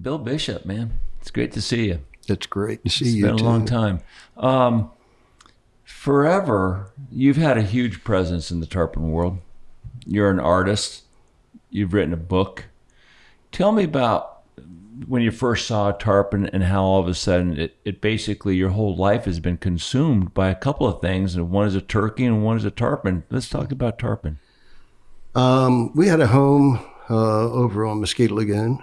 Bill Bishop, man, it's great to see you. It's great to see It's you. It's been a too. long time. Um, forever, you've had a huge presence in the tarpon world. You're an artist. You've written a book. Tell me about when you first saw a tarpon and how all of a sudden it, it basically your whole life has been consumed by a couple of things, and one is a turkey and one is a tarpon. Let's talk about tarpon. Um, we had a home uh, over on Mosquito Lagoon,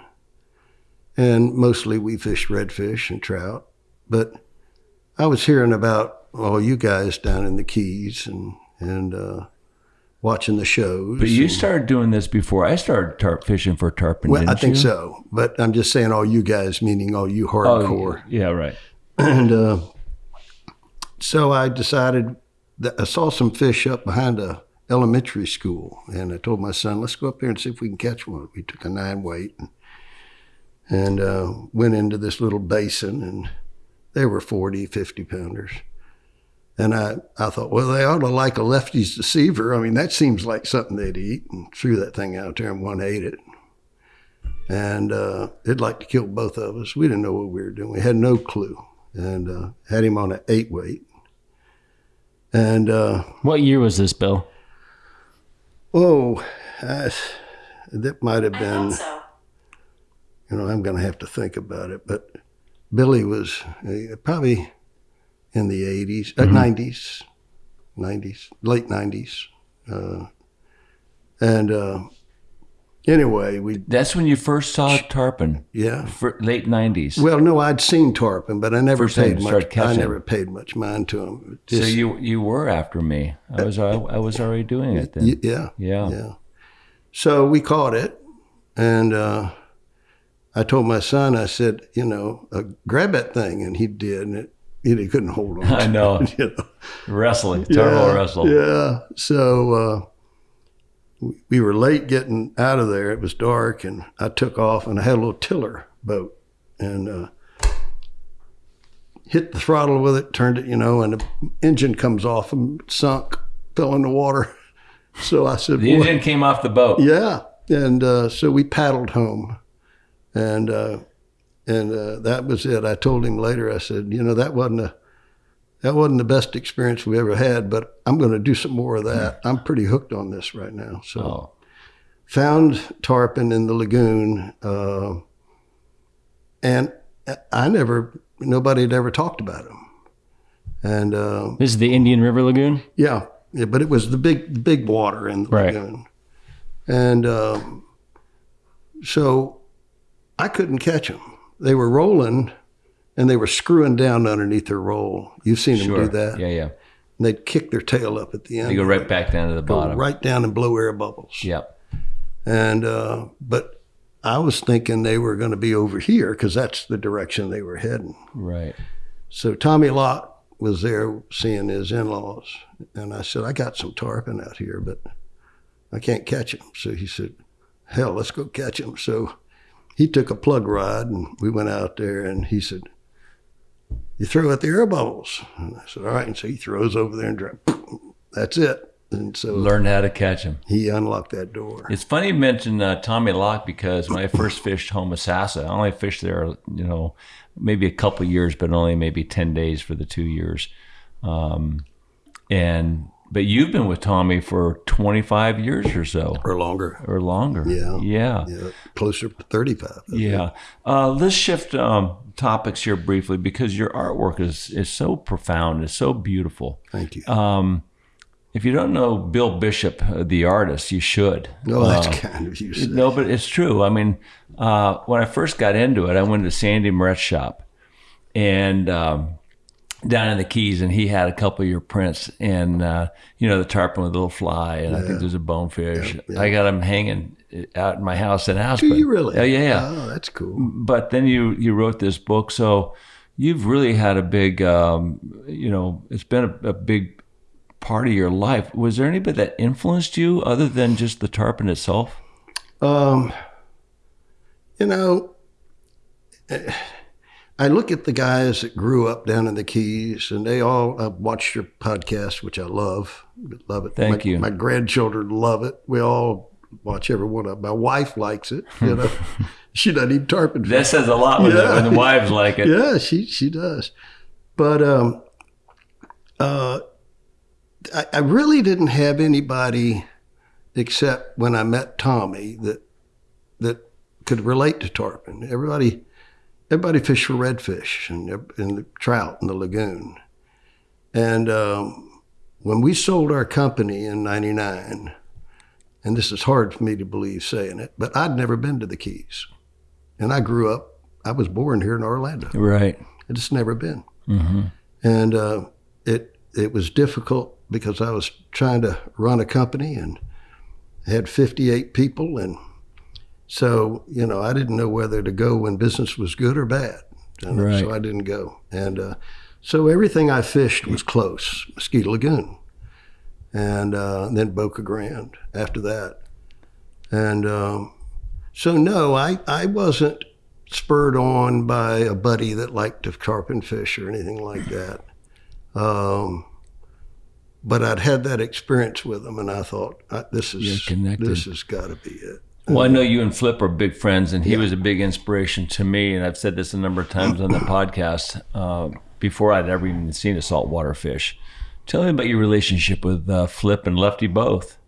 and mostly we fished redfish and trout. But I was hearing about all you guys down in the Keys and and uh, watching the shows. But you and- started doing this before I started tarp fishing for tarpon. well, I think you? so. But I'm just saying all you guys, meaning all you Oh, hardcore. yeah, right. And uh, so I decided that I saw some fish up behind a elementary school, and I told my son, "Let's go up there and see if we can catch one." We took a nine weight and, and uh, went into this little basin, and they were 40, 50 pounders. And I, I thought, well, they ought to like a lefty's deceiver. I mean, that seems like something they'd eat, and threw that thing out there, and one ate it. And uh, it'd like to kill both of us. We didn't know what we were doing. We had no clue and uh, had him on an eight weight. And uh, What year was this, Bill? oh, I, that might have been, thought so. You know, I'm going to have to think about it. But Billy was uh, probably in the 80s, uh, 90s, 90s, late 90s. Uh, and uh, anyway, we, That's when you first saw tarpon, yeah. for late '90s. Well, no, I'd seen tarpon, but I never First paid much. I never paid much mind to them. so you you were after me. I was I, I was already doing it then. yeah, yeah. yeah. So we caught it, and uh, I told my son, I said, you know, uh, grab that thing, and he did, and it, he couldn't hold on. I know. you know. Wrestling, yeah, wrestle. Yeah. So uh, we- we were late getting out of there. It was dark, and I took off, and I had a little tiller boat, and uh, hit the throttle with it, turned it, you know, and the engine comes off and sunk, fell in the water. So I said, The "Boy, engine came off the boat. yeah. And uh, so we paddled home, and uh, and uh, that was it. I told him later. I said, you know, that wasn't a that wasn't the best experience we ever had, but I'm going to do some more of that. I'm pretty hooked on this right now. So Oh, found tarpon in the lagoon, uh, and I never nobody had ever talked about him. And uh, This is the Indian River Lagoon. yeah, yeah, but it was the big, the big water in the Right. lagoon, and um, so I couldn't catch them. They were rolling, and they were screwing down underneath their roll. You've seen them sure. do that. Yeah, yeah. And they'd kick their tail up at the end. They go right back down to the Go bottom. right down and blow air bubbles. Yep. And uh, but I was thinking they were going to be over here because that's the direction they were heading. Right. So Tommy Locke was there seeing his in-laws, and I said, "I got some tarpon out here, but I can't catch them." So he said, "Hell, let's go catch them." So he took a plug rod, and we went out there, and he said, "You throw out the air bubbles." And I said, "All right." And so he throws over there and dra- that's it. And so Learn how to catch them. he unlocked that door. It's funny you mention uh, Tommy Locke because when I first fished Home Homosassa, I only fished there, you know, maybe a couple years, but only maybe ten days for the two years. Um, and but you've been with Tommy for twenty five years or so, or longer. or longer. Yeah. Yeah. Yeah, closer to 35. Yeah. Uh, let's shift um, topics here briefly because your artwork is is so profound. It's so beautiful. Thank you. Um, if you don't know Bill Bishop, uh, the artist, you should. oh, that's Uh, kind of you. no, but it's true. I mean, uh, when I first got into it, I went to Sandy Moret's shop and um, down in the Keys, and he had a couple of your prints, and uh, you know the tarpon with a little fly, and I think there's a bonefish. I got them hanging out in my house in Aspen. Do you really? Oh, yeah, yeah. Oh, that's cool. But then you you wrote this book, so you've really had a big, um, you know, it's been a, a big part of your life. Was there anybody that influenced you other than just the tarpon itself? Um, you know, eh, I look at the guys that grew up down in the Keys, and they all uh, watch your podcast, which I love, love it. Thank my, you. My grandchildren love it. We all watch every one of. 'em. My wife likes it, you know, she doesn't eat tarpon fish. That says a lot when, the, when the wives like it. Yeah, she she does. But um, uh, I, I really didn't have anybody except when I met Tommy that that could relate to tarpon. Everybody everybody fished for redfish and and the trout in the lagoon. And um, when we sold our company in '99, and this is hard for me to believe saying it, but I'd never been to the Keys, and I grew up. I was born here in Orlando. Right. I just never been. Mm-hmm. And uh, it it was difficult because I was trying to run a company and had 58 people, and so you know I didn't know whether to go when business was good or bad, Right. so I didn't go. And uh, so everything I fished was close, Mosquito Lagoon, and uh, then Boca Grande after that, and um, so no, I I wasn't spurred on by a buddy that liked to carp and fish or anything like that. Um, but I'd had that experience with him, and I thought, "This is this has got to be it." Well, I know you and Flip are big friends, and he was a big inspiration to me. And I've said this a number of times on the podcast uh, before I'd ever even seen a saltwater fish. Tell me about your relationship with uh, Flip and Lefty both.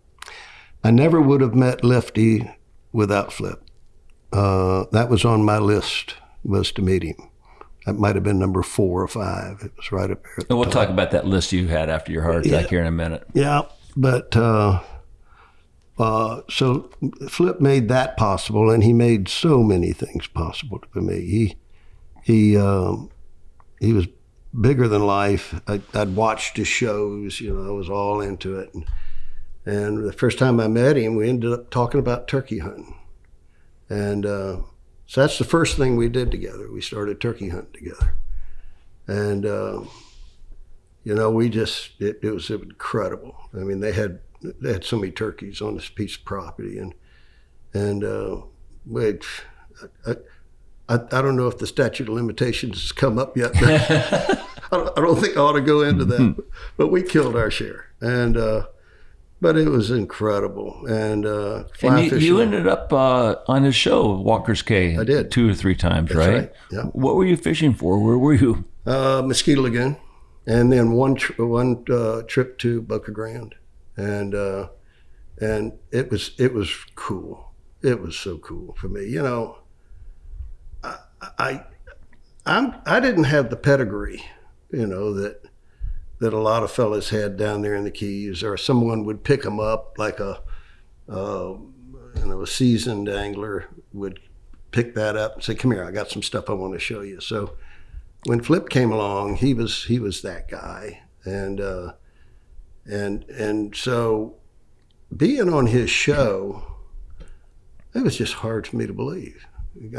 I never would have met Lefty without Flip. Uh, that was on my list was to meet him. That might have been number four or five. It was right up there. At And we'll top. talk about that list you had after your heart attack here in a minute. Yeah, but uh, uh, so Flip made that possible, and he made so many things possible for me. He he um, he was bigger than life. I, I'd watched his shows, you know, I was all into it. And, and the first time I met him, we ended up talking about turkey hunting, and uh, so that's the first thing we did together. We started turkey hunting together, and. um you know, we just it, it was incredible. I mean, they had they had so many turkeys on this piece of property, and and uh, we, I, I, I don't know if the statute of limitations has come up yet. But I, don't, I don't think I ought to go into that. But we killed our share, and uh, but it was incredible. And uh, And you, you ended up uh, on his show, Walker's Cay. I did. two or three times, right? right, yeah. What were you fishing for? Where were you? uh, Mosquito Lagoon, and then one tr- one uh, trip to Boca Grande, and uh, and it was it was cool. It was so cool for me. You know, I, I I'm I didn't have the pedigree, you know that that a lot of fellas had down there in the Keys, or someone would pick them up like a uh, you know a seasoned angler would pick that up and say, "Come here, I got some stuff I want to show you." So when Flip came along, he was he was that guy, and uh, and and so being on his show, it was just hard for me to believe.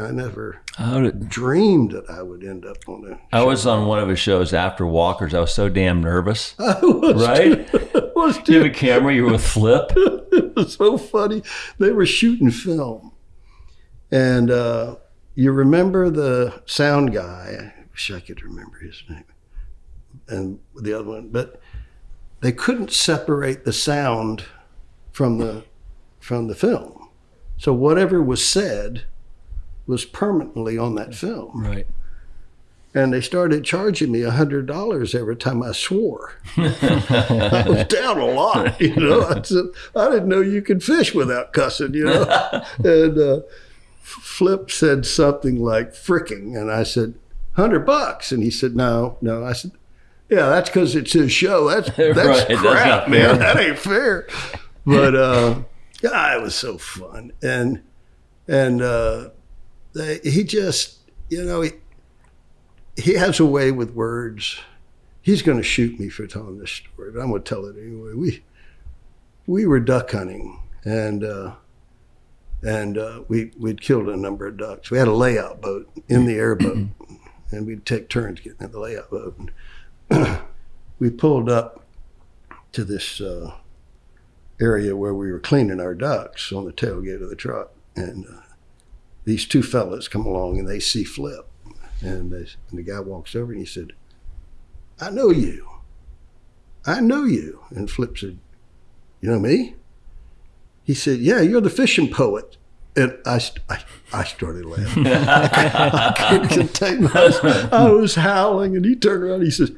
I never did, dreamed that I would end up on a. I was on one of his shows after Walker's. I was so damn nervous. I was Right? too- was Do you have a camera? You were with Flip? it was so funny. They were shooting film, and uh, you remember the sound guy? I wish I could remember his name, and the other one, but they couldn't separate the sound from the from the film. So whatever was said was permanently on that film, Right. and they started charging me a hundred dollars every time I swore. I was down a lot, you know. I said I didn't know you could fish without cussing, you know. and uh, Flip said something like "fricking," and I said hundred bucks, and he said no, no. I said, yeah, that's because it's his show. That's that's Right, that's crap, not man. That ain't fair. But uh, yeah, it was so fun, and and uh, they, he just, you know, he, he has a way with words. He's going to shoot me for telling this story, but I'm going to tell it anyway. We we were duck hunting, and uh, and uh, we we'd killed a number of ducks. We had a layout boat in the airboat, and we'd take turns getting in the layout boat. And we pulled up to this uh, area where we were cleaning our ducks on the tailgate of the truck, and uh, these two fellas come along and they see Flip, and, they, and the guy walks over and he said, "I know you. I know you." And Flip said, "You know me?" He said, "Yeah, you're the fishing poet." And I, I, I started laughing. I couldn't contain myself. I was howling, and he turned around. He says,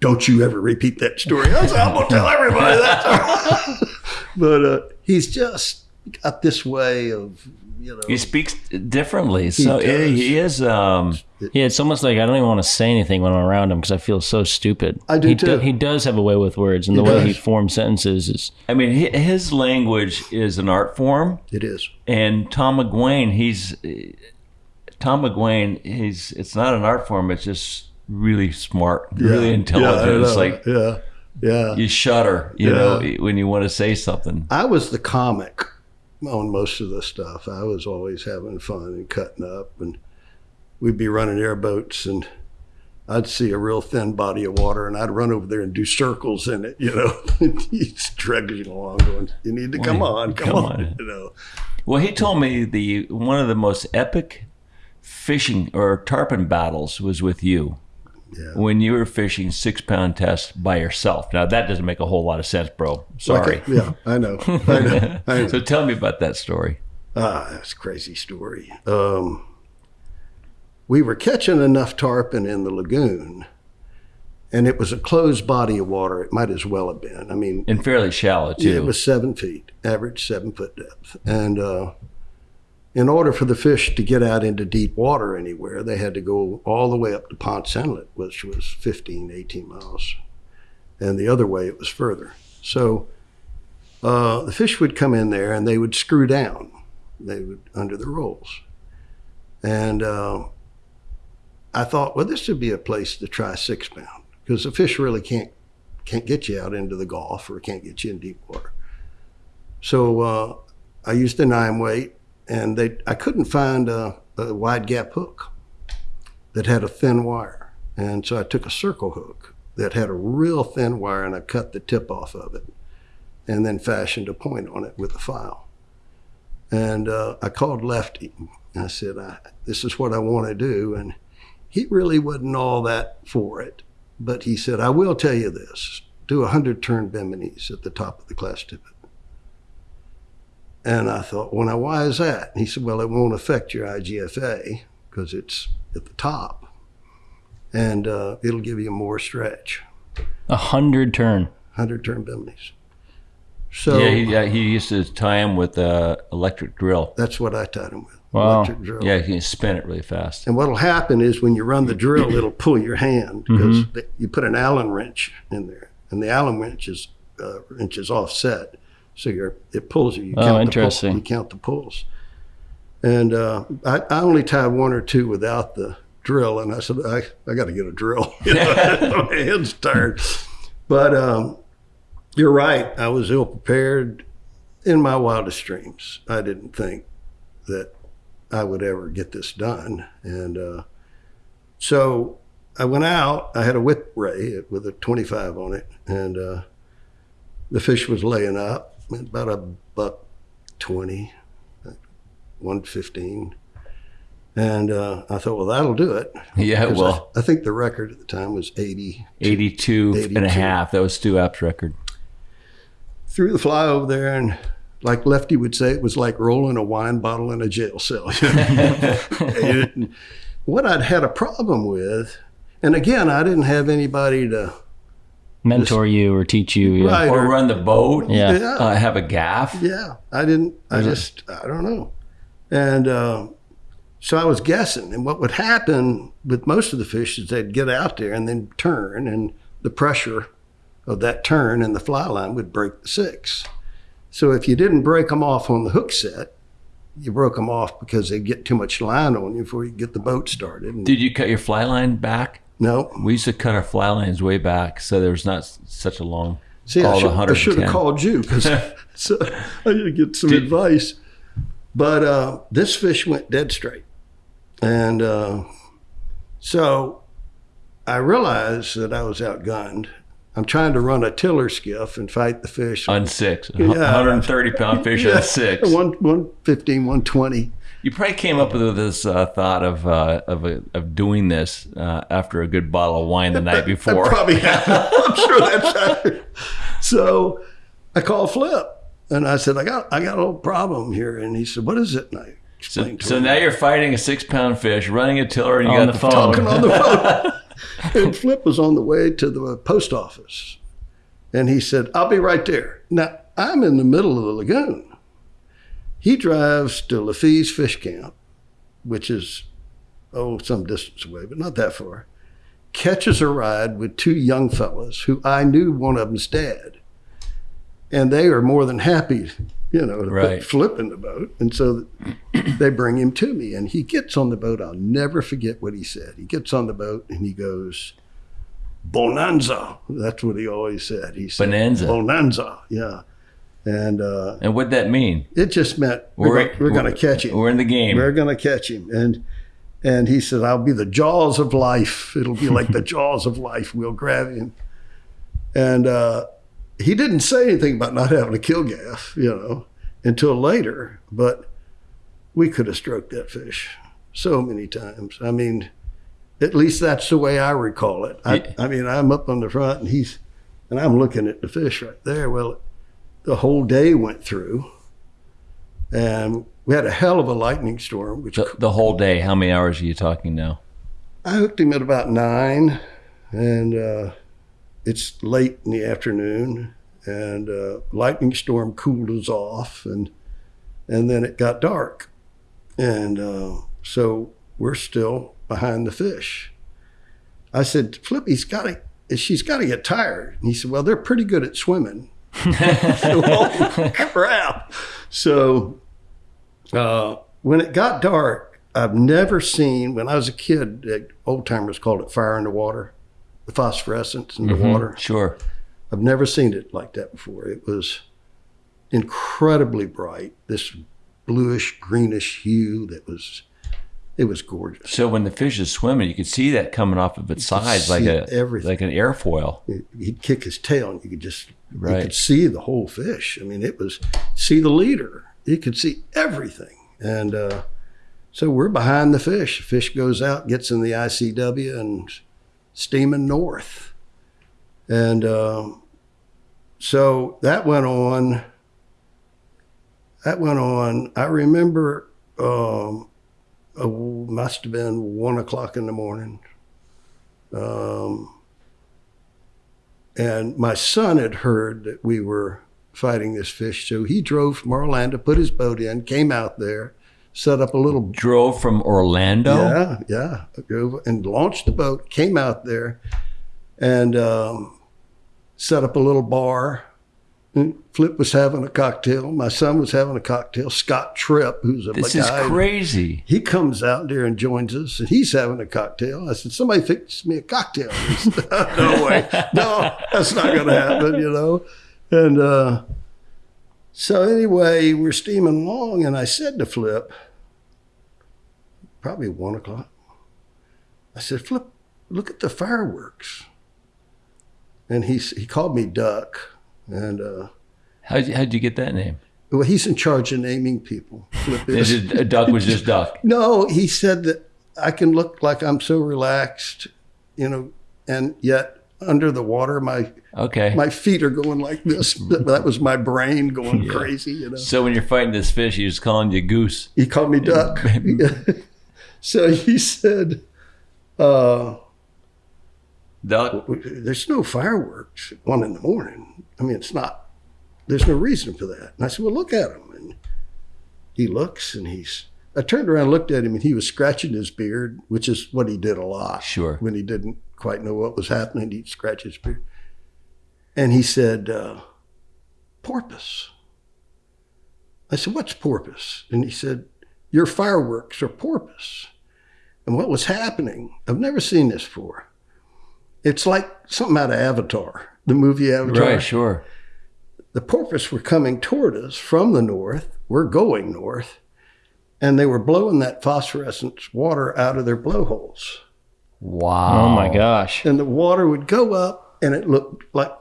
"Don't you ever repeat that story." I said, "I'm gonna tell everybody that." but uh, he's just got this way of, you know. He speaks differently, so does. he, he is. Um, Yeah, it's almost like I don't even want to say anything when I'm around him because I feel so stupid. I do he too. he does have a way with words, and the He way he forms sentences is. I mean, his language is an art form, it is. and Tom McGuane, he's Tom McGuane. He's it's not an art form; it's just really smart, really intelligent. I it's like yeah, yeah. you shudder, you Yeah. know, when you want to say something. I was the comic on most of the stuff. I was always having fun and cutting up, and we'd be running airboats, and I'd see a real thin body of water, and I'd run over there and do circles in it. You know, he's dragging along, going, "You need to come on, come, come on. on. You know, Well, he told me the one of the most epic fishing or tarpon battles was with you. Yeah. When you were fishing six pound test by yourself. Now that doesn't make a whole lot of sense, bro. Sorry. Like a- yeah, I know, I know, I know. So tell me about that story. Ah, that's a crazy story. Um, we were catching enough tarpon in the lagoon, and it was a closed body of water. It might as well have been. I mean, And fairly shallow too. Yeah, it was seven feet, average seven foot depth. And uh, in order for the fish to get out into deep water anywhere, they had to go all the way up to Ponce Inlet, which was 15, 18 miles. And the other way, it was further. So uh, the fish would come in there and they would screw down. They would under the rolls. And uh, I thought, well, this would be a place to try six pound because the fish really can't can't get you out into the Gulf or can't get you in deep water. So uh, I used a nine weight, and they I couldn't find a, a wide gap hook that had a thin wire, and so I took a circle hook that had a real thin wire, and I cut the tip off of it, and then fashioned a point on it with a file. And uh, I called Lefty. I said, I, "This is what I want to do," and he really wasn't all that for it. But he said, I will tell you this do a 100 turn Bimini's at the top of the class tippet. And I thought, well, now why is that? And he said, well, it won't affect your IGFA because it's at the top and uh, it'll give you more stretch. A hundred turn. 100 turn Bimini's. So yeah, he, yeah, he used to tie him with a electric drill. that's what I tied him with. Wow. Electric drill. Yeah, he can spin it really fast. And what'll happen is when you run the drill, it'll pull your hand because the- you put an Allen wrench in there, and the Allen wrench is uh, wrench is offset, so you're it pulls you. you Oh, count the interesting. pull- you count the pulls. And uh, I, I only tied one or two without the drill, and I said I, I got to get a drill. You know, my hand's tired. But um, you're right. I was ill prepared in my wildest dreams. I didn't think that I would ever get this done. And uh, so I went out. I had a whip ray with a 25 on it, and uh, the fish was laying up about a buck 20, 115. And uh, I thought, well, that'll do it. Yeah, well, I, I think the record at the time was 80. 82, and a half. That was Stu Apte's record. Threw the fly over there, and like Lefty would say, it was like rolling a wine bottle in a jail cell. What I'd had a problem with, and again, I didn't have anybody to Mentor you or teach you. Yeah. Right. Or run the boat. Yeah. Yeah. Uh, have a gaff. Yeah, I didn't. I just, I don't know. And uh, so I was guessing. And what would happen with most of the fish is they'd get out there and then turn, and the pressure of that turn and the fly line would break the six. So if you didn't break them off on the hook set, you broke them off because they get too much line on you before you get the boat started. And Did you cut your fly line back? No, We used to cut our fly lines way back, so there was not such a long. See, I should, I should have called you because so I need to get some advice. But uh, this fish went dead straight. And uh, so I realized that I was outgunned. I'm trying to run a tiller skiff and fight the fish. on six. Yeah. 130 pound fish Yeah, on six. One, 115, 120. You probably came up with this uh, thought of uh, of, uh, of doing this uh, after a good bottle of wine the night I before. probably have. I'm sure that's accurate. So I called Flip and I said, I got I got a little problem here. And he said, What is it? And I So, explained to so him. now you're fighting a six pound fish, running a tiller, and you On got the the, phone. phone. talking on the phone. and Flip was on the way to the post office. And he said, I'll be right there. Now, I'm in the middle of the lagoon. He drives to Lafay's Fish Camp, which is, oh, some distance away, but not that far. Catches a ride with two young fellas who I knew one of them's dad. And they are more than happy, you know, to Right. put Flip in the boat. And so they bring him to me and he gets on the boat. I'll never forget what he said. He gets on the boat and he goes, Bonanza. That's what he always said. He said, Bonanza. Bonanza. Yeah. And uh, And what'd that mean? it just meant we're, We're- gonna, we're going to catch him. We're in the game. We're going to catch him. And and he said, I'll be the jaws of life. It'll be like the jaws of life. We'll grab him. And uh, he didn't say anything about not having a kill gaff, you know, until later. But we could have stroked that fish so many times. I mean, at least that's the way I recall it. I. I mean, I'm up on the front and he's, and I'm looking at the fish right there. Well, the whole day went through and we had a hell of a lightning storm, which the, the whole day. How many hours are you talking now? I hooked him at about nine, and uh, it's late in the afternoon, and uh, lightning storm cooled us off, and and then it got dark, and uh, so we're still behind the fish. I said, Flippy's got to, she's got to get tired. And he said, Well, they're pretty good at swimming. so, oh, crap. So uh, when it got dark, I've never seen, when I was a kid, old timers called it fire in the water, the phosphorescence in the water. Sure. I've never seen it like that before. It was incredibly bright, this bluish greenish hue that was, it was gorgeous. So when the fish is swimming, you could see that coming off of its sides like a everything. like an airfoil. He'd kick his tail and you could just, you could see the whole fish. I mean, it was, see the leader. You could see everything. And uh, so we're behind the fish. The fish goes out, gets in the ICW and steaming north. And um, so that went on. That went on. I remember um, uh, must have been one o'clock in the morning. Um, and my son had heard that we were fighting this fish, so he drove from Orlando, put his boat in, came out there, set up a little Drove from Orlando. yeah, yeah. Drove and launched the boat, came out there, and um, set up a little bar. And Flip was having a cocktail. My son was having a cocktail. Scott Tripp, who's a This is crazy. he comes out there and joins us, and he's having a cocktail. I said, "Somebody fix me a cocktail." Said, no way, no, that's not going to happen, you know. And uh, so anyway, we're steaming along, and I said to Flip, probably one o'clock. I said, "Flip, look at the fireworks." And he he called me Duck, and uh, How'd you, how'd you get that name? well, he's in charge of naming people. It duck was just duck. No, he said that I can look like I'm so relaxed, you know, and yet under the water, my Okay. my feet are going like this. That was my brain going Yeah. crazy, you know. so when you're fighting this fish, he was calling you goose. He called me Duck. so he said, uh, Duck. "There's no fireworks at one in the morning. I mean, it's not. There's no reason for that." And I said, "Well, look at him." And he looks, and he's. I turned around, and looked at him, and he was scratching his beard, which is what he did a lot. Sure. when he didn't quite know what was happening, he'd scratch his beard. And he said, uh, Porpoise. I said, What's porpoise? And he said, Your fireworks are porpoise. And what was happening, I've never seen this before. It's like something out of Avatar, the movie Avatar. Right. Sure. The porpoise were coming toward us from the north. We're going north. And they were blowing that phosphorescent water out of their blowholes Wow. Oh my gosh. and the water would go up and it looked like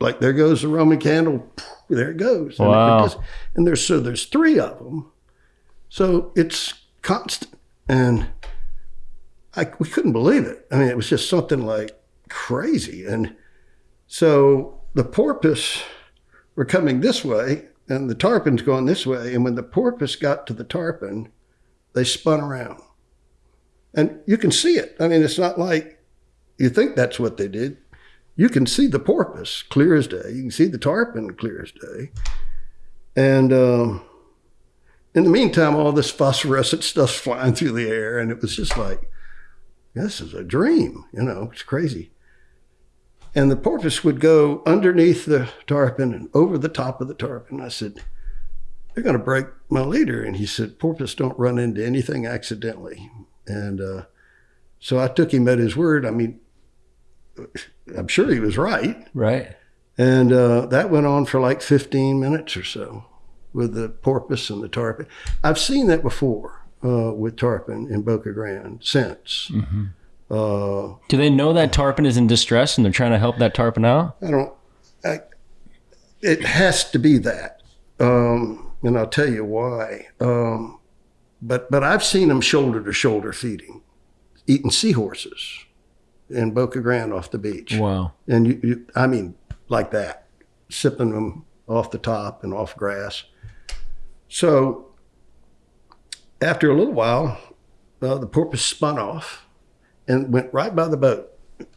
like there goes the roman candle there it goes and, it Wow. just- and there's so there's three of them so it's constant and I, we couldn't believe it i mean it was just something like crazy and so the porpoise were coming this way and the tarpon's going this way and when the porpoise got to the tarpon they spun around. And you can see it. I mean, it's not like you think that's what they did. You can see the porpoise clear as day. You can see the tarpon clear as day. And um, in the meantime, all this phosphorescent stuff's flying through the air. And it was just like, this is a dream. You know, it's crazy. And the porpoise would go underneath the tarpon and over the top of the tarpon. I said, they're going to break my leader. And he said, porpoise don't run into anything accidentally. And uh, so I took him at his word. I mean, I'm sure he was right. Right. And uh, that went on for like 15 minutes or so with the porpoise and the tarpon. I've seen that before uh, with tarpon in Boca Grande since. Uh, Do they know that tarpon is in distress and they're trying to help that tarpon out? I don't. I, it has to be that, um, and I'll tell you why. Um, but but I've seen them shoulder to shoulder feeding, eating seahorses in Boca Grande off the beach, Wow. and you, you I mean like that, sipping them off the top and off grass. So after a little while, uh, the porpoise spun off and went right by the boat.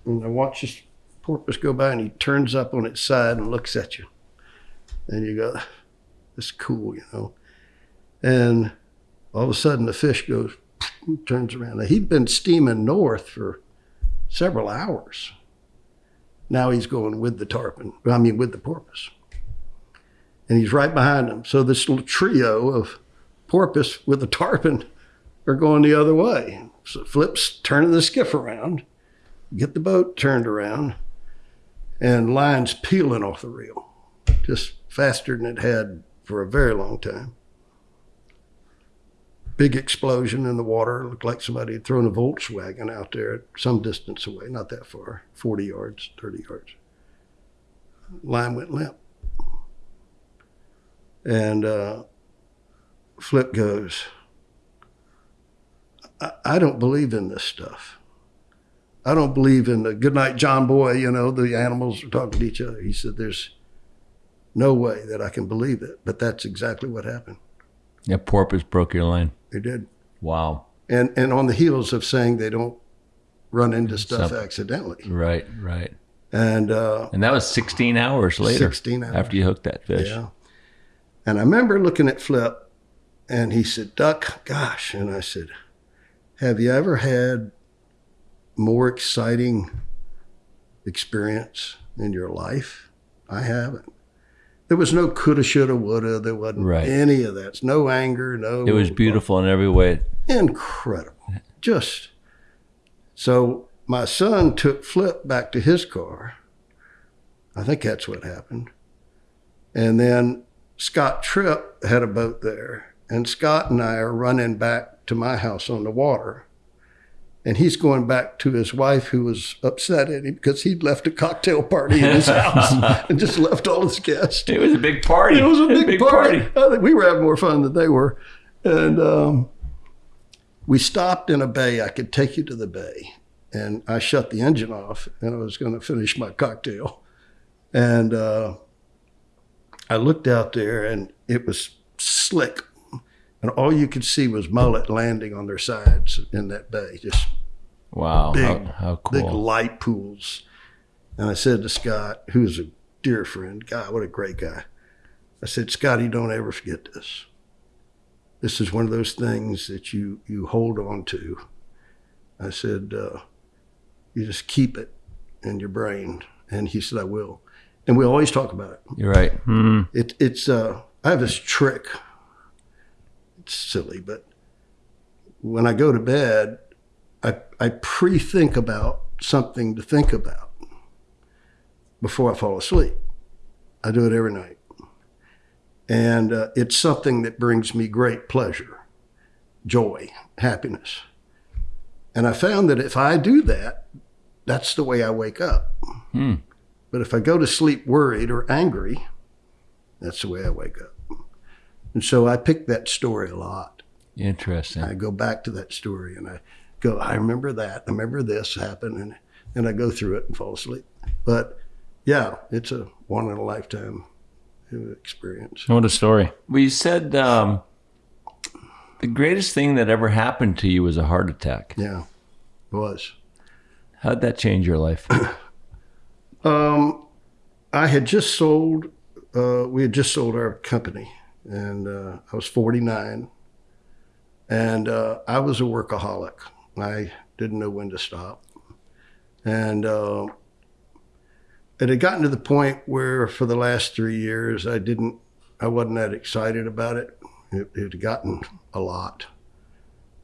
And I watched this porpoise go by and he turns up on its side and looks at you. And you go, that's cool, you know. And all of a sudden the fish goes, turns around. Now, he'd been steaming north for several hours. Now he's going with the tarpon, I mean, with the porpoise. And he's right behind him. So this little trio of porpoise with the tarpon are going the other way. So Flip's turning the skiff around, get the boat turned around, and lines peeling off the reel, just faster than it had for a very long time. Big explosion in the water. Looked like somebody had thrown a Volkswagen out there some distance away, not that far, 40 yards, 30 yards. Line went limp. And uh, Flip goes, I, I don't believe in this stuff. I don't believe in the good night, John Boy, you know, the animals are talking to each other. He said, There's no way that I can believe it. But that's exactly what happened. Yeah, porpoise broke your line. They did. Wow. And and on the heels of saying they don't run into stuff accidentally. Right, right. And uh, And that was 16 hours later 16 hours. after you hooked that fish. Yeah. And I remember looking at Flip and he said, Duck, gosh. And I said, Have you ever had more exciting experience in your life? I haven't. There was no coulda, shoulda, woulda. There wasn't Right. any of that. No anger, no. It was beautiful in every way. Incredible. Just so my son took Flip back to his car. I think that's what happened. And then Scott Tripp had a boat there. And Scott and I are running back to my house on the water. And he's going back to his wife, who was upset at him because he'd left a cocktail party in his house and just left all his guests. It was a big party. It was a big, party. I think we were having more fun than they were. And um, we stopped in a bay. I could take you to the bay. And I shut the engine off and I was going to finish my cocktail. And uh, I looked out there and it was slick. And all you could see was mullet landing on their sides in that bay, just Wow. Big, how, how big light pools. And I said to Scott, who's a dear friend, God, what a great guy. I said, Scotty, don't ever forget this. This is one of those things that you you hold on to. I said, uh, you just keep it in your brain. And he said, I will. And we always talk about it. You're right. Hmm. It, it's uh, I have this trick. Silly, but when I go to bed, I I pre-think about something to think about before I fall asleep. I do it every night, and uh, it's something that brings me great pleasure, joy, happiness. And I found that if I do that, that's the way I wake up. Hmm. But if I go to sleep worried or angry, that's the way I wake up. And so I pick that story a lot. Interesting. I go back to that story and I go, I remember that. I remember this happened. And then I go through it and fall asleep. But yeah, it's a one in a lifetime experience. What a story. Well, you said um, The greatest thing that ever happened to you was a heart attack. Yeah, it was. How'd that change your life? Um, I had just sold. Uh, we had just sold our company, and uh, I was 49, and uh, I was a workaholic. I didn't know when to stop, and uh, it had gotten to the point where, for the last three years, I didn't. I wasn't that excited about it. It, it had gotten a lot,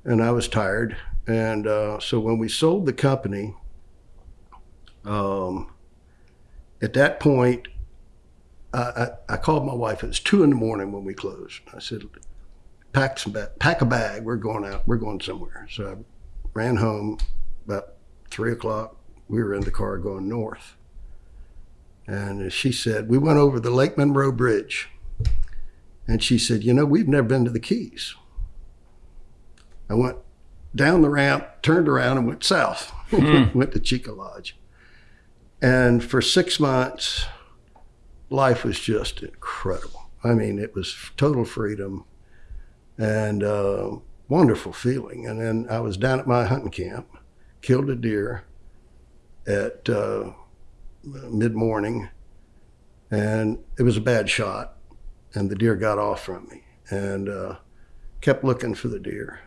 and I was tired. And uh, so when we sold the company. Um, at that point, I, I, I, called my wife. It was two in the morning when we closed. I said, "Pack some ba- pack a bag. We're going out. We're going somewhere." So I ran home about three o'clock. We were in the car going north, and she said we went over the Lake Monroe Bridge, and she said, "You know, we've never been to the Keys." I went down the ramp, turned around, and went south. Mm. went to Cheeca Lodge. And for six months, life was just incredible. I mean, it was total freedom and uh, wonderful feeling. And then I was down at my hunting camp, killed a deer at uh, mid morning, and it was a bad shot. And the deer got off from me and uh, kept looking for the deer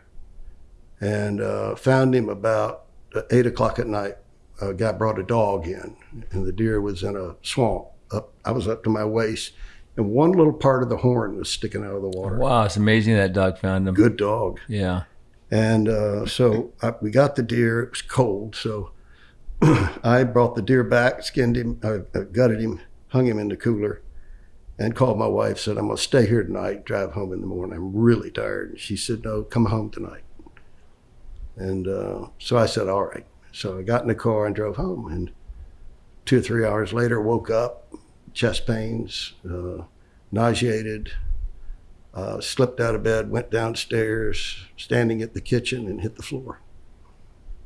and uh, found him about eight o'clock at night a guy brought a dog in, and the deer was in a swamp. Up, I was up to my waist, and one little part of the horn was sticking out of the water. Wow, it's amazing that dog found him. Good dog. Yeah. And uh, so I, we got the deer. It was cold, so I brought the deer back, skinned him, gutted him, hung him in the cooler, and called my wife. Said I'm gonna stay here tonight, drive home in the morning. I'm really tired. And she said, No, come home tonight. And uh, so I said, All right. So I got in the car and drove home. And two or three hours later, woke up, chest pains, uh, nauseated, uh, slipped out of bed, went downstairs, standing at the kitchen, and hit the floor.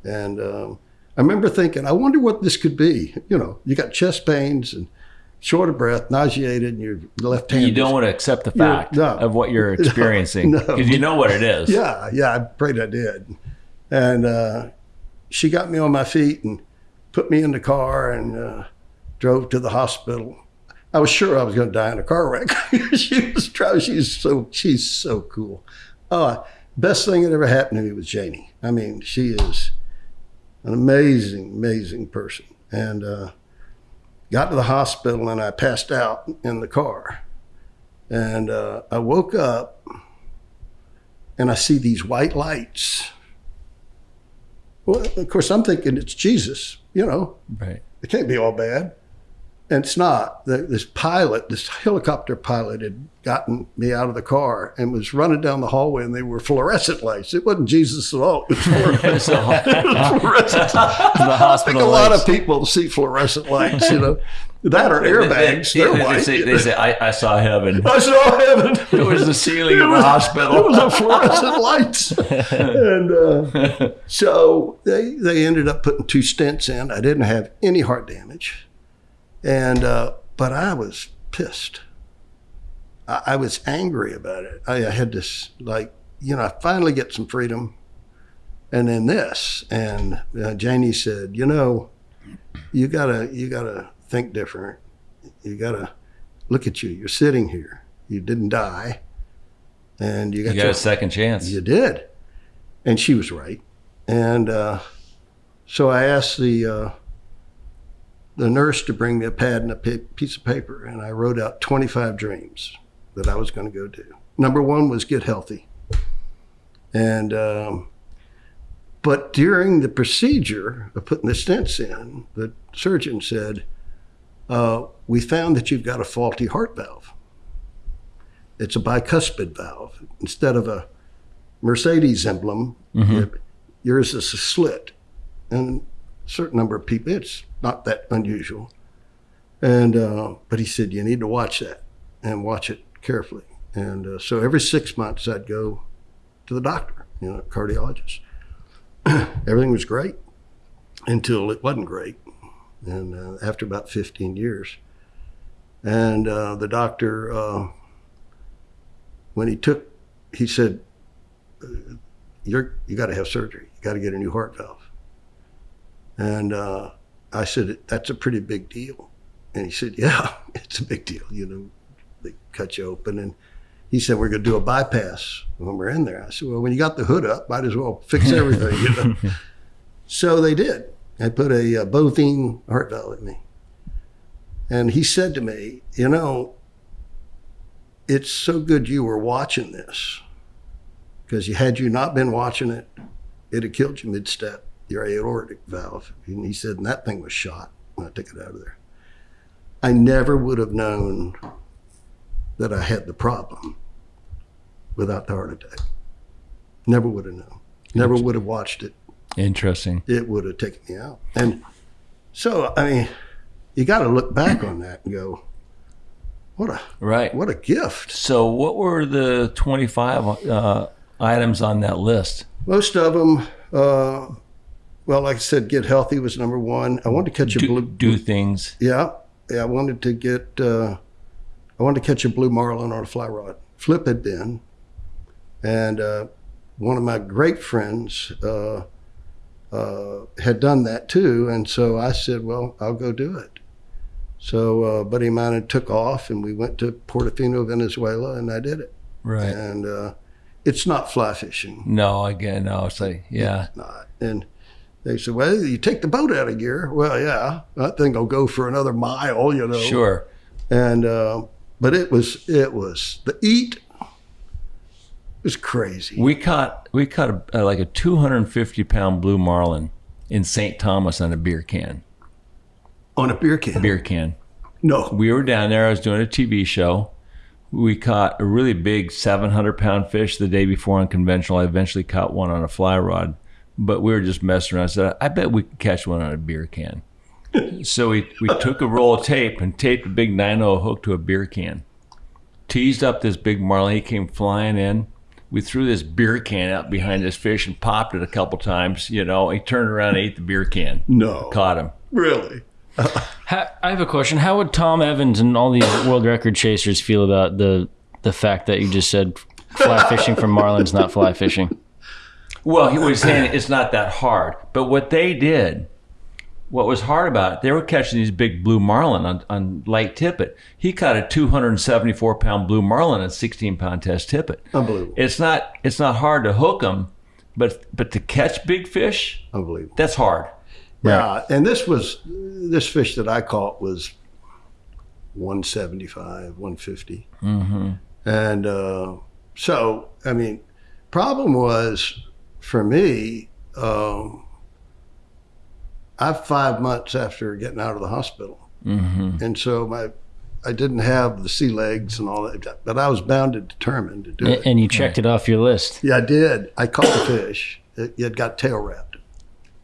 And um, I remember thinking, I wonder what this could be. You know, you got chest pains and short of breath, nauseated, and your left hand. You don't want to accept the fact no, of what you're experiencing because no, you know what it is. Yeah, yeah, I prayed I did. And uh, she got me on my feet and put me in the car and uh, drove to the hospital. I was sure I was going to die in a car wreck. she was she's so she's so cool. Oh, best thing that ever happened to me was Janie. I mean, she is an amazing, amazing person. And uh, got to the hospital and I passed out in the car. And uh, I woke up and I see these white lights well, of course, I'm thinking it's Jesus, you know. Right. It can't be all bad. And it's not. The, this pilot, this helicopter pilot, had gotten me out of the car and was running down the hallway, and they were fluorescent lights. It wasn't Jesus at all. It was fluorescent. fluorescent. the hospital I think a lights. lot of people see fluorescent lights, you know. That are airbags. They, they, They're white. They say, they say I, I, saw heaven. I saw heaven. It was the ceiling of the hospital. It was a fluorescent lights. and uh, so they, they ended up putting two stents in. I didn't have any heart damage. And, uh, but I was pissed. I, I was angry about it. I, I had this, like, you know, I finally get some freedom. And then this. And uh, Janie said, you know, you gotta, you gotta think different. You gotta look at you. You're sitting here. You didn't die. And you got, you got your, a second chance. You did. And she was right. And uh, so I asked the, uh, the nurse to bring me a pad and a piece of paper, and I wrote out 25 dreams that I was going to go do. Number one was get healthy. And, um, but during the procedure of putting the stents in, the surgeon said, uh, We found that you've got a faulty heart valve. It's a bicuspid valve. Instead of a Mercedes emblem, mm-hmm. yours is a slit. And a certain number of people, it's not that unusual. And uh, but he said you need to watch that and watch it carefully. And uh, so every six months I'd go to the doctor, you know, cardiologist. Everything was great until it wasn't great, and uh, after about 15 years, and uh, the doctor, uh, when he took, he said, you're you got to have surgery. You got to get a new heart valve." And uh, I said, "That's a pretty big deal." And he said, "Yeah, it's a big deal. You know, they cut you open." And he said, "We're going to do a bypass when we're in there." I said, "Well, when you got the hood up, might as well fix everything." You know. so they did. They put a, uh bovine heart valve in me, and he said to me, "You know, it's so good you were watching this, because you had you not been watching it, it'd have killed you mid-step, your aortic valve." And he said, "And that thing was shot when I took it out of there." I never would have known that I had the problem without the heart attack. Never would have known. Never would have watched it. Interesting. It would have taken me out. And so, I mean, you got to look back on that and go, what a Right. what a gift. So, what were the 25 uh, items on that list? Most of them, uh, well, like I said, get healthy was number one. I wanted to catch a Do, blue. do things. Yeah, yeah. I wanted to get. Uh, I wanted to catch a blue marlin on a fly rod. Flip had been, and uh, one of my great friends uh, uh, had done that too. And so I said, "Well, I'll go do it." So uh, a buddy of mine had took off, and we went to Portofino, Venezuela, and I did it. Right. And uh, it's not fly fishing. No, again, no. It's like, yeah. not. And they said, well, you take the boat out of gear. Well, yeah, that thing will go for another mile, you know. Sure. And uh, but it was it was the eat was crazy. We caught we caught a, like a 250 pound blue marlin in St. Thomas on a beer can. on a beer can. Beer can. No, We were down there. I was doing a TV show. We caught a really big 700 pound fish the day before on conventional. I eventually caught one on a fly rod, but we were just messing around. I said, I bet we could catch one on a beer can. so we, we took a roll of tape and taped a big 9 hook to a beer can. Teased up this big marlin. He came flying in. We threw this beer can out behind this fish and popped it a couple times. You know, he turned around and ate the beer can. no, Caught him. really. Ha- I have a question. How would Tom Evans and all these world record chasers feel about the the fact that you just said fly fishing for marlins, not fly fishing? Well, he was saying it's not that hard. But what they did, what was hard about it, they were catching these big blue marlin on, on light tippet. He caught a 274 pound blue marlin on 16 pound test tippet. Unbelievable. It's not it's not hard to hook them, but but to catch big fish, Unbelievable. that's hard. Yeah, and this was this fish that I caught was 175, 150. Mm-hmm. And uh, so, I mean, problem was for me, um, I'm five months after getting out of the hospital. Mm-hmm. And so my, I didn't have the sea legs and all that, but I was bound and determined to do A- it. And you checked it off your list. Yeah, I did. I caught the fish. It, it got tail wrapped.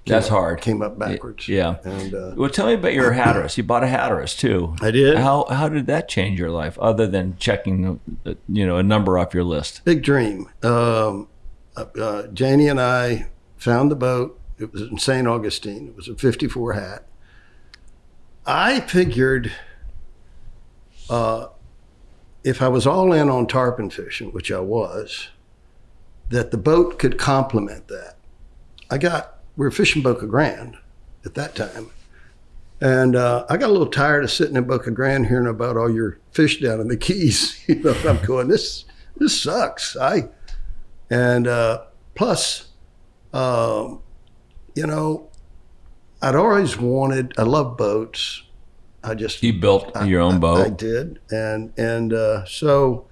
That's hard. Came up backwards. Yeah. And uh, Well, tell me about your Hatteras. You bought a Hatteras too. I did. How how did that change your life, other than checking, uh, you know, a number off your list? Big dream. Um, uh, uh, Janie and I found the boat. It was in St. Augustine. It was a 54 hat. I figured uh, if I was all in on tarpon fishing, which I was, that the boat could complement that. I got, we were fishing Boca Grande at that time. And uh, I got a little tired of sitting in Boca Grande hearing about all your fish down in the Keys. You know, I'm going, this, this sucks. I, and uh, plus, um, you know, I'd always wanted. I love boats. I just You built your own I boat. I did, and and uh, so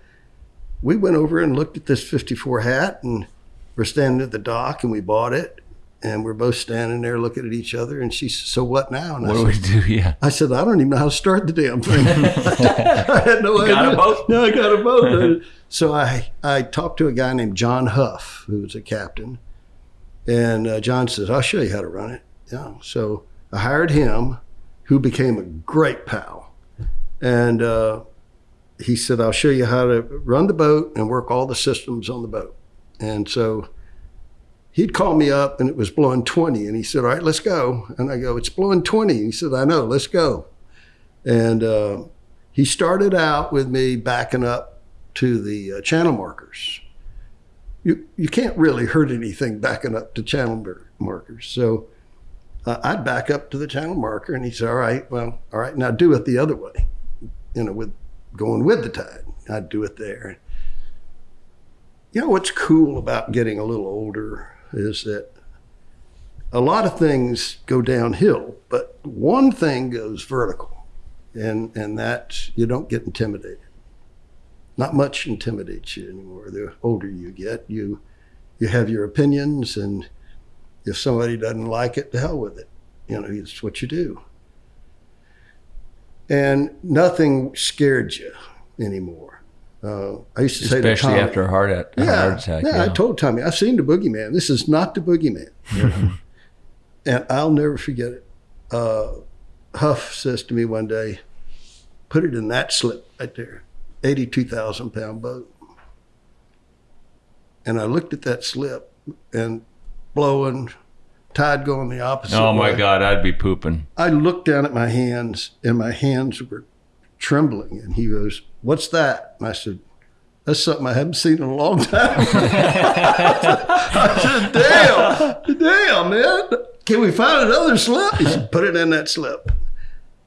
we went over and looked at this '54 hat, and we're standing at the dock, and we bought it, and we're both standing there looking at each other, and she said, "So what now?" And what I do we said, do? Yeah. I said, "I don't even know how to start the damn thing." I had no idea. got a boat? No, I got a boat. so I I talked to a guy named John Huff, who was a captain, and uh, John says, "I'll show you how to run it." Yeah. So I hired him, who became a great pal, and uh, he said, "I'll show you how to run the boat and work all the systems on the boat." And so he'd call me up, and it was blowing twenty, and he said, "All right, let's go." And I go, "It's blowing 20. He said, "I know, let's go." And uh, he started out with me backing up to the uh, channel markers. you you can't really hurt anything backing up to channel mar- markers. So uh, I'd back up to the channel marker, and he said, "All right, well, all right, now do it the other way. You know, with going with the tide, I'd do it there." You know what's cool about getting a little older is that a lot of things go downhill, but one thing goes vertical, and and that you don't get intimidated. Not much intimidates you anymore. The older you get, you you have your opinions, and if somebody doesn't like it, to hell with it. You know, it's what you do. And nothing scared you anymore. Uh, I used to say, to Especially after a heart, at, a yeah, heart attack. Yeah, I told Tommy, I've seen the boogeyman. This is not the boogeyman. and I'll never forget it. Uh, Huff says to me one day, put it in that slip right there, 82,000 pound boat. And I looked at that slip and blowing, tide going the opposite oh my way. God, I'd be pooping. I looked down at my hands and my hands were trembling. And he goes, What's that? And I said, That's something I haven't seen in a long time. I said, Damn, damn, man. Can we find another slip? He said, Put it in that slip.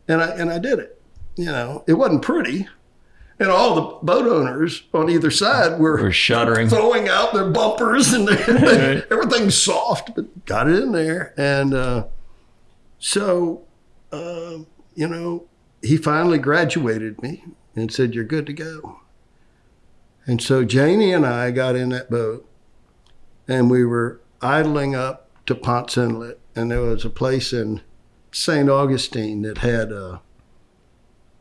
And I, and I did it. You know, it wasn't pretty. And all the boat owners on either side were We're shuddering. throwing out their bumpers and their, everything's soft, but got it in there. And uh, so, uh, you know, he finally graduated me and said, You're good to go. And so Janie and I got in that boat and we were idling up to Ponce Inlet. And there was a place in St. Augustine that had a,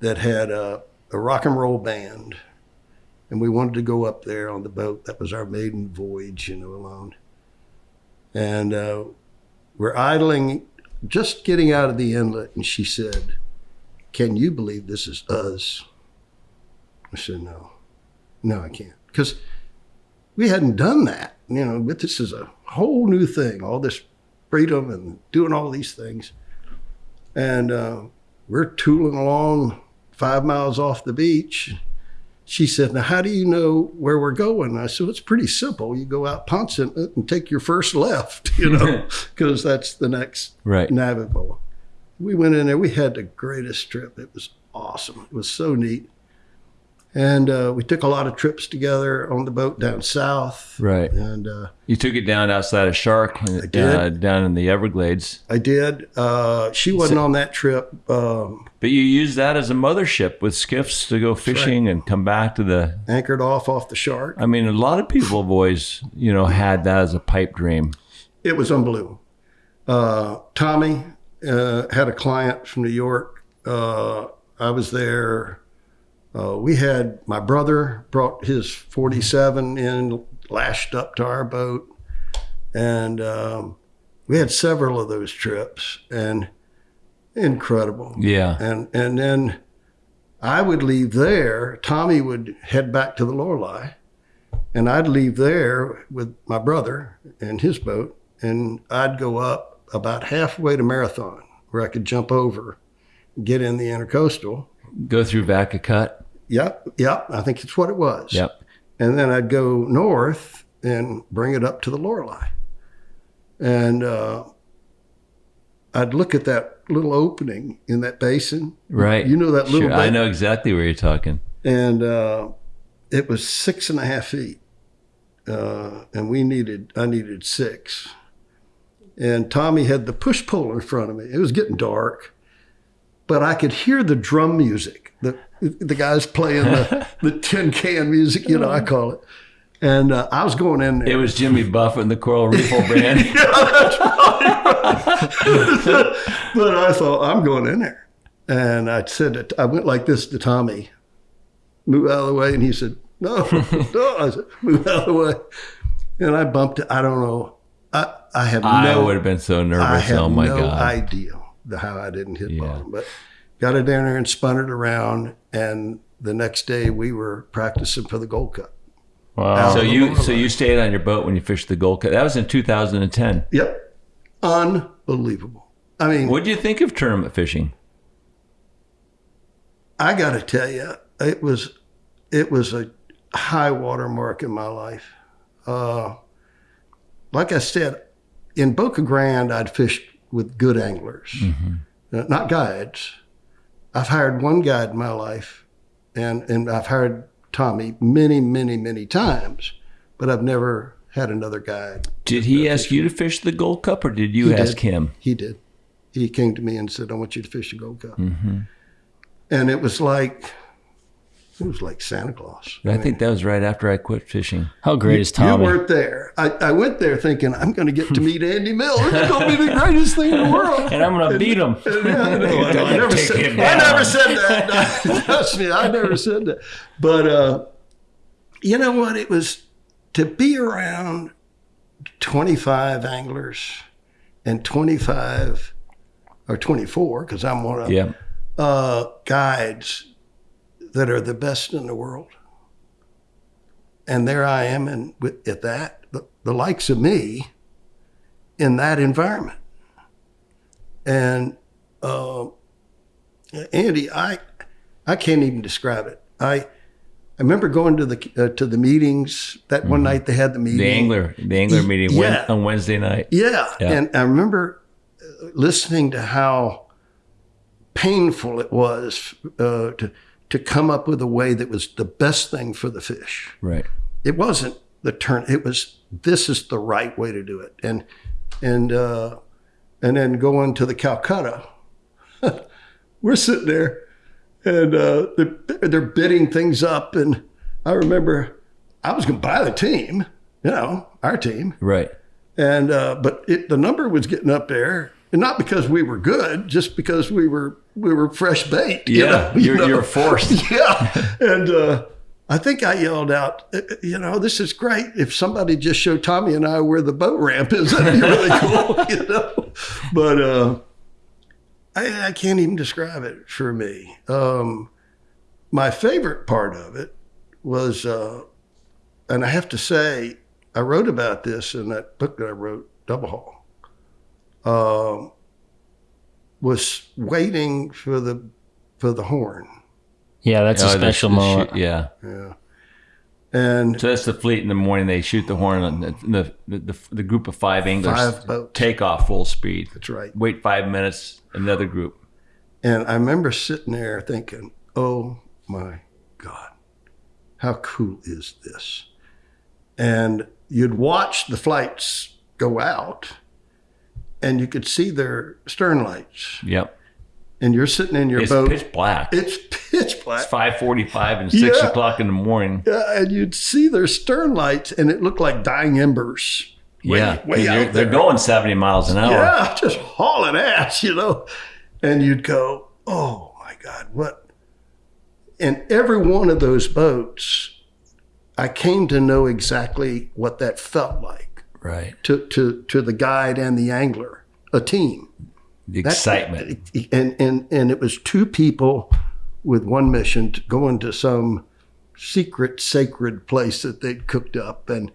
that had a, a rock and roll band and we wanted to go up there on the boat. That was our maiden voyage, you know, alone. And uh, we're idling, just getting out of the inlet, and she said, "Can you believe this is us?" I said, "No, no, I can't," because we hadn't done that, you know. But this is a whole new thing, all this freedom and doing all these things, and uh, we're tooling along five miles off the beach she said, Now, how do you know where we're going? I said, It's pretty simple. You go out Inlet and take your first left, you know, because that's the next Right. navigable. We went in there. We had the greatest trip. It was awesome. It was so neat. And uh, we took a lot of trips together on the boat down south. Right. And uh, You took it down outside of Shark, uh, did. down in the Everglades. I did. Uh, she wasn't on that trip. Um, But you used that as a mothership with skiffs to go fishing and come back to the. anchored off off the shark. I mean, a lot of people have always, you know, had that as a pipe dream. It was unbelievable. Uh, Tommy uh, had a client from New York. Uh, I was there. Uh, we had my brother brought his 47 in, lashed up to our boat, and um, we had several of those trips, and incredible. Yeah. And and then I would leave there. Tommy would head back to the Lorelei, and I'd leave there with my brother and his boat, and I'd go up about halfway to Marathon, where I could jump over, get in the intercoastal. Go through Vaca Cut. Yep, yep. I think it's what it was. Yep. And then I'd go north and bring it up to the Lorelei, and uh, I'd look at that little opening in that basin. Right. You know that little. Sure, I know exactly where you're talking. and uh, it was six and a half feet, uh, and we needed I needed six, and Tommy had the push pull in front of me. It was getting dark, but I could hear the drum music. The the guys playing the, the tin can music, you know, I call it. And uh, I was going in there. It was Jimmy Buffett and the Coral Reef Band. Yeah, but I thought I'm going in there, and I said I went like this to Tommy, move out of the way, and he said no, no. I said move out of the way, and I bumped it. I don't know. I I have I no. would have been so nervous. Oh my no God. idea the, how I didn't hit Yeah. bottom, but got it down there and spun it around, and the next day we were practicing for the Gold Cup. Wow. So you so you stayed on your boat when you fished the Gold Cup. That was in 2010. Yep, unbelievable. I mean, What do you think of tournament fishing? I got to tell you, it was it was a high water mark in my life. Uh, like I said, in Boca Grande, I'd fished with good anglers, uh, not guides. I've hired one guide in my life, and, and I've hired Tommy many, many, many times, but I've never had another guide. Did he ask you to fish the Gold Cup, or did you He ask did. him? He did. He came to me and said, "I want you to fish the Gold Cup," and it was like it was like Santa Claus. I think that was right after I quit fishing. How great is Tommy? You weren't there. I, I went there thinking I'm going to get to meet Andy Mill. It's going to be the greatest thing in the world. and I'm gonna beat him. I, know, I. I never said, I never said that. Trust me, I never said that. But uh, you know what? It was to be around 25 anglers and 25 or 24, because I'm one of them, Yeah. uh, guides that are the best in the world. And there I am, and with, at that, the, the likes of me in that environment. And uh, Andy, I I can't even describe it. I I remember going to the uh, to the meetings that one night they had the meeting. The angler, the angler meeting Yeah. on Wednesday night. Yeah. Yeah. And I remember uh, listening to how painful it was uh, to to come up with a way that was the best thing for the fish. Right. It wasn't the turn. It was this is the right way to do it. And and uh, and then going to the Calcutta, we're sitting there, and uh, they're they're bidding things up, and I remember I was going to buy the team, you know, our team, Right. and uh, but it, the number was getting up there, and not because we were good, just because we were we were fresh bait. you Yeah. know, you you're, know? you're forced. yeah, and uh, I think I yelled out, "Uh, you know, this is great. If somebody just showed Tommy and I where the boat ramp is, that'd be really cool, you know. But uh, I, I can't even describe it for me. Um, my favorite part of it was, uh, and I have to say, I wrote about this in that book that I wrote, Double Haul. Um, was waiting for the for the horn. Yeah, that's a Oh, the- special the moment. shoot- yeah. Yeah. And So that's the fleet in the morning. They shoot the horn, and the the, the, the group of five anglers Five take off full speed. that's right. Wait five minutes. Another group. And I remember sitting there thinking, oh my God, how cool is this? And you'd watch the flights go out and you could see their stern lights. Yep. And you're sitting in your It's boat. It's pitch black. it's pitch black. It's five forty-five and six Yeah. o'clock in the morning. Yeah, and you'd see their stern lights and it looked like dying embers. Way- yeah, way they're, they're going seventy miles an hour. Yeah, just hauling ass, you know. And you'd go, oh my God, what? And every one of those boats, I came to know exactly what that felt like Right. to, to, to the guide and the angler, a team. The That- excitement. And, and, and it was two people with one mission to go into some secret, sacred place that they'd cooked up. And,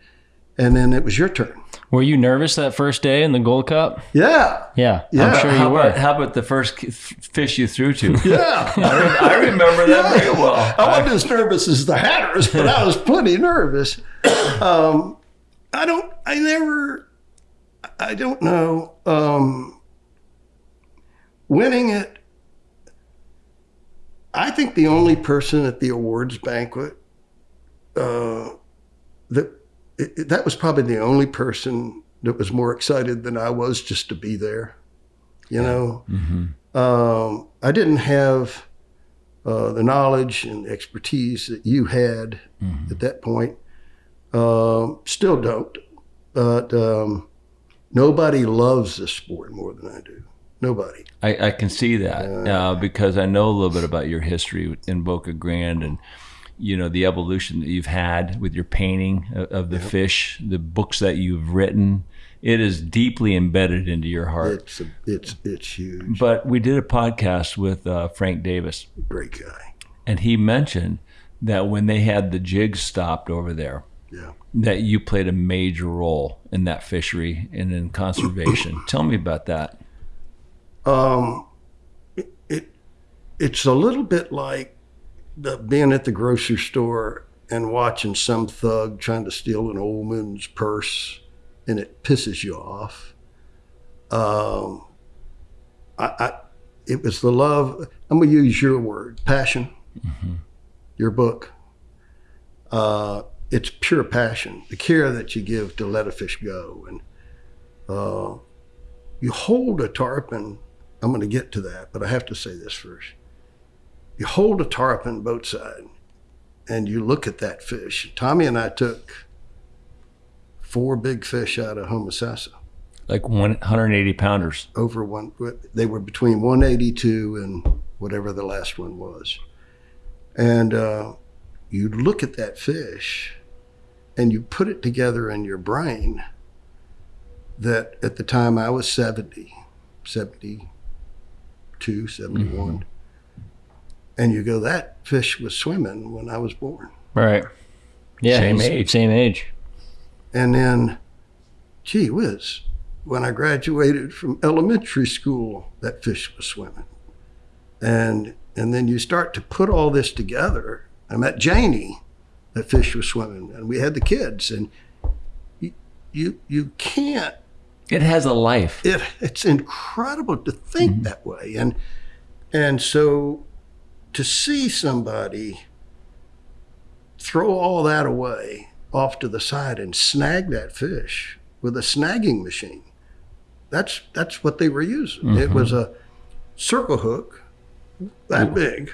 and then it was your turn. Were you nervous that first day in the Gold Cup? Yeah. Yeah, Yeah. I'm sure you how were. about how about the first fish you threw to? Yeah. I, remember that very well. I wasn't as nervous as the Hatteras, but I was plenty nervous. Um, I don't. I never. I don't know. Um, winning it. I think the only person at the awards banquet uh, that it, that was probably the only person that was more excited than I was just to be there. You know, um, I didn't have uh, the knowledge and expertise that you had at that point. Um, still don't, but um, nobody loves this sport more than I do. Nobody. I, I can see that uh, because I know a little bit about your history in Boca Grande and you know the evolution that you've had with your painting of, of the fish, the books that you've written. It is deeply embedded into your heart. It's a, it's it's huge. But we did a podcast with uh, Frank Davis, Great guy. and he mentioned that when they had the jigs stopped over there, Yeah. that you played a major role in that fishery and in conservation. Tell me about that. Um, it it's a little bit like the, being at the grocery store and watching some thug trying to steal an old man's purse and it pisses you off. Um, I, I, it was the love. I'm gonna use your word, passion. Your book. Uh, it's pure passion. The care that you give to let a fish go, and uh, you hold a tarpon. I'm going to get to that, but I have to say this first. You hold a tarpon boat side, and you look at that fish. Tommy and I took four big fish out of Homosassa Like 180 pounders. over one. They were between 182 and whatever the last one was. And uh, you look at that fish and you put it together in your brain that at the time I was 70, 72, 71. Mm-hmm. And you go, that fish was swimming when I was born. Right. Yeah. Same age. Same age. And then, gee whiz, when I graduated from elementary school, that fish was swimming. And and then you start to put all this together. I met Janie, that fish was swimming, and we had the kids. And you you, you can't. It has a life. It it's incredible to think mm-hmm. that way. And and so to see somebody throw all that away off to the side and snag that fish with a snagging machine. That's that's what they were using. It mm-hmm. was a circle hook that big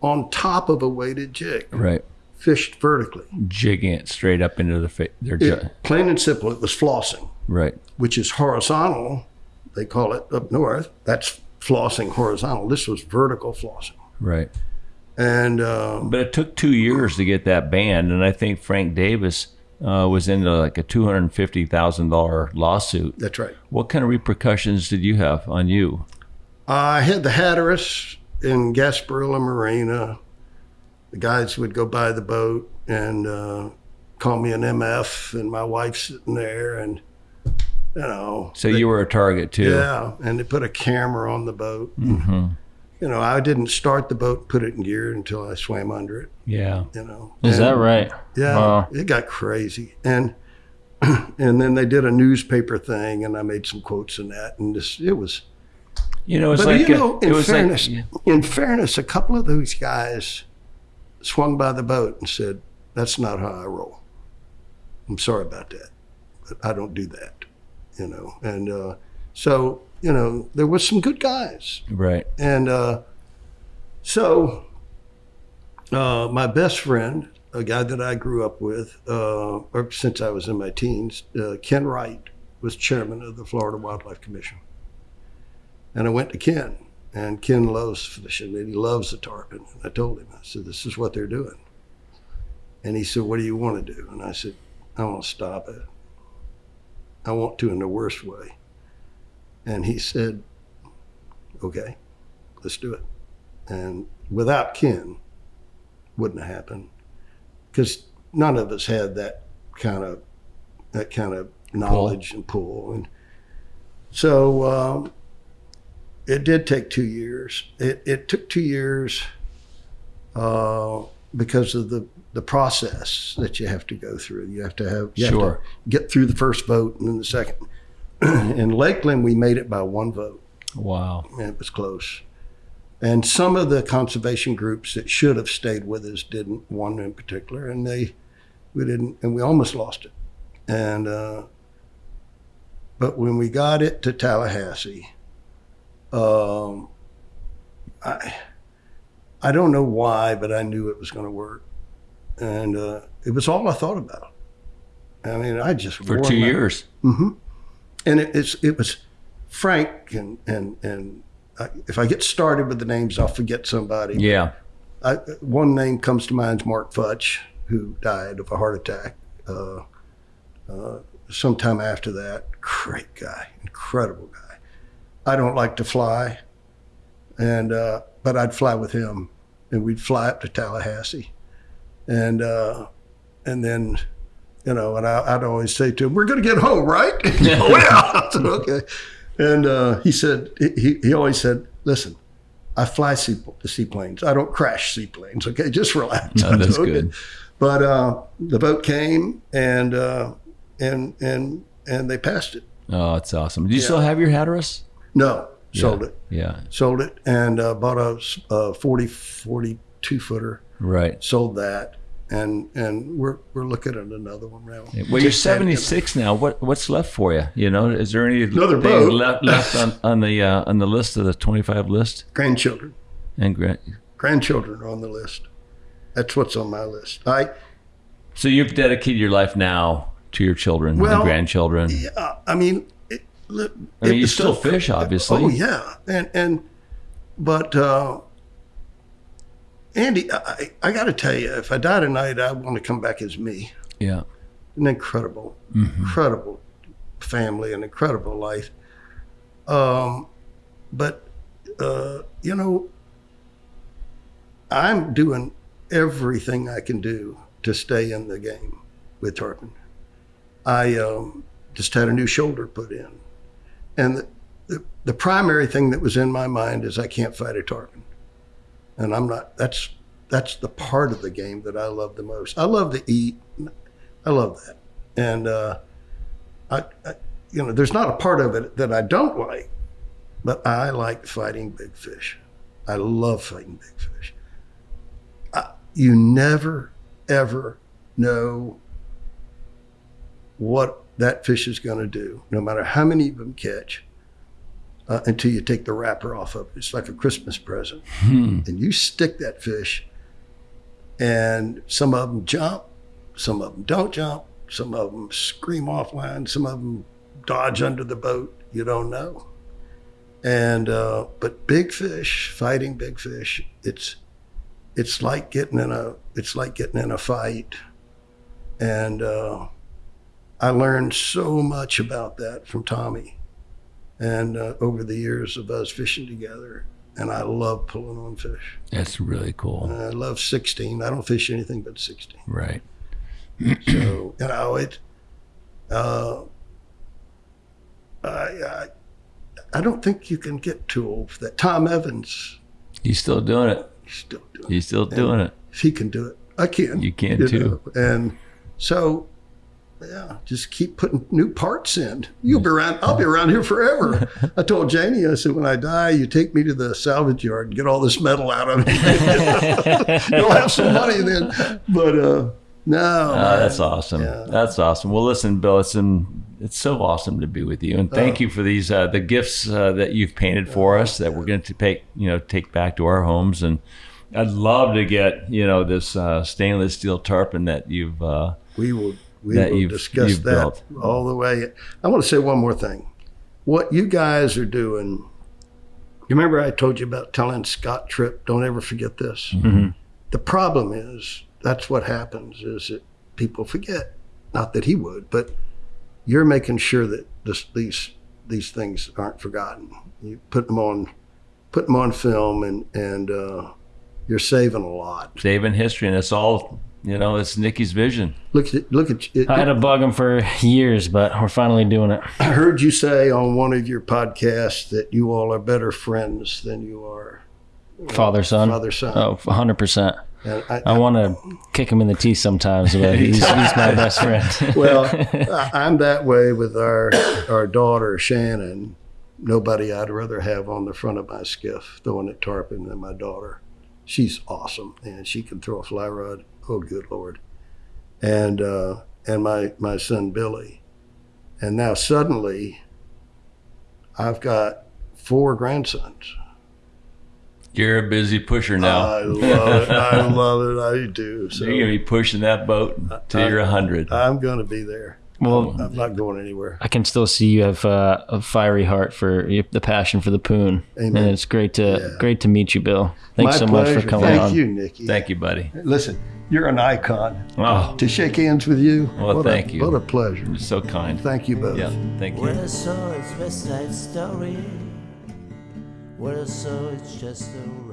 on top of a weighted jig, Right. Fished vertically. Jigging it straight up into the face. Their It- ju- plain and simple, it was flossing, right. which is horizontal. They call it up north. That's flossing horizontal. This was vertical flossing. Right. And um, But it took two years to get that banned, and I think Frank Davis uh, was into like a two hundred fifty thousand dollar lawsuit. that's right. What kind of repercussions did you have on you? I had the Hatteras in Gasparilla Marina. The guys would go by the boat and uh, call me an MF, and my wife sitting there, and you know. So you were a target too. Yeah, and they put a camera on the boat. hmm You know, I didn't start the boat, put it in gear until I swam under it. Yeah. You know, Is And- that right? Yeah, Wow. it got crazy, and and then they did a newspaper thing, and I made some quotes in that, and this it was. You know, it's But like you a- know, it in was fairness, like in fairness, a couple of those guys swung by the boat and said, "That's not how I roll. I'm sorry about that, but I don't do that." You know, and uh, so you know, there was some good guys, right. and uh, so uh, my best friend, a guy that I grew up with, uh, or since I was in my teens, uh, Ken Wright, was chairman of the Florida Wildlife Commission. And I went to Ken, and Ken loves fishing, and he loves the tarpon. And I told him, I said, "This is what they're doing." And he said, "What do you want to do?" And I said, "I want to stop it. I want to in the worst way." And he said, "Okay, let's do it." And without Ken, wouldn't have happened because none of us had that kind of that kind of knowledge and pull. And so um, it did take two years. It, it took two years uh, because of the the process that you have to go through. You have to have you have Sure. to get through the first vote and then the second. in Lakeland, we made it by one vote Wow. and it was close. And some of the conservation groups that should have stayed with us didn't. One in particular, and they, we didn't, and we almost lost it. And uh, but when we got it to Tallahassee, um, I, I don't know why, but I knew it was going to work, and uh, it was all I thought about. I mean, I just For two years. hmm And it, it's it was Frank and and and I, if I get started with the names, I'll forget somebody. Yeah. I, one name comes to mind is Mark Futch, who died of a heart attack uh, uh, sometime after that. Great guy, incredible guy. I don't like to fly, and uh, but I'd fly with him, and we'd fly up to Tallahassee, and uh, and then. You know, and I, I'd always say to him, "We're going to get home, right?" yeah. I said, okay. And uh, he said, he, he always said, "Listen, I fly sea, seaplanes. I don't crash seaplanes. Okay, just relax. No, that's "Okay." good. But uh, the vote came, and uh, and and and they passed it. Oh, it's awesome. Do you still have your Hatteras? No, sold Yeah. it, Yeah. sold it, and uh, bought a, a 40, 42 footer. Right. Sold that, and and we're we're looking at another one now. Well, you're Just had it. 76 now. What what's left for you? You know, is there any Another boat. left left on, on the uh, on the list of the 25 list? Grandchildren, And gra- grandchildren are on the list. That's what's on my list. I so you've dedicated your life now to your children Well, and grandchildren. yeah, I mean, I mean, you still fish, obviously. Oh yeah, and and but uh, Andy, I, I got to tell you, if I die tonight, I want to come back as me. Yeah. An incredible, Mm-hmm. incredible family, an incredible life. Um, but uh, you know, I'm doing everything I can do to stay in the game with tarpon. I um, just had a new shoulder put in, and the, the the primary thing that was in my mind is I can't fight a tarpon, and I'm not. That's that's the part of the game that I love the most. I love to eat. I love that, and uh, I, I, you know, there's not a part of it that I don't like, but I like fighting big fish. I love fighting big fish. I, you never, ever know what that fish is going to do, no matter how many of them catch, uh, until you take the wrapper off of it. It's like a Christmas present. Hmm. And you stick that fish, and some of them jump, some of them don't jump, some of them scream offline, some of them dodge under the boat. You don't know. And uh, but big fish, fighting big fish, it's it's like getting in a it's like getting in a fight. And uh, I learned so much about that from Tommy, and uh, over the years of us fishing together. And I love pulling on fish. That's really cool. I love 16. I don't fish anything but 16. Right. So you know it. Uh, I, I I don't think you can get too old for that. Tom Evans, He's still doing it. he's still doing. it. He's still doing it. If he can do it, I can. You can too. know. And so, yeah, just keep putting new parts in. You'll be around. I'll be around here forever. I told Janie, I said, when I die, you take me to the salvage yard and get all this metal out of me. You'll have some money then. But uh, no, Oh, that's awesome. Yeah. That's awesome. Well, listen, Bill, it's been, it's so awesome to be with you, and Oh. thank you for these uh, the gifts uh, that you've painted for us that we're going to take you know take back to our homes. And I'd love to get you know this uh, stainless steel tarpon that you've. Uh, We will we that will you've- discuss you've that built. all the way. I want to say one more thing. What you guys are doing. You remember I told you about telling Scott Tripp, don't ever forget this. Mm-hmm. The problem is that's what happens is that people forget. Not that he would, but you're making sure that this, these these things aren't forgotten. You put them on put them on film and and uh, you're saving a lot. saving history, and it's all you know. It's Nikki's vision. Look at look at it. I had to bug him for years, but we're finally doing it. I heard you say on one of your podcasts that you all are better friends than you are uh, Father son. father son. Oh, 100%. And I, I want to kick him in the teeth sometimes, but he's, he's my best friend. well, I, I'm that way with our our daughter Shannon. Nobody I'd rather have on the front of my skiff throwing at tarpon than my daughter. She's awesome, and she can throw a fly rod. Oh, good lord! And uh, and my my son Billy, and now suddenly, I've got four grandsons. You're a busy pusher now. I love it. I love it. I do. So You're gonna be pushing that boat till you're a hundred. I'm going to be there. Well, I'm not going anywhere. I can still see you have uh, a fiery heart for the passion for the poon, Amen. and it's great to Yeah. great to meet you, Bill. Thanks My so pleasure. much for coming Thank on. you, Nikki. Thank you, buddy. Listen, you're an icon. Oh, To shake hands with you, Well, what thank a, you. What a pleasure. you're so kind. Thank you both. Yeah, thank you. What I saw is West Side Story. What I saw is just a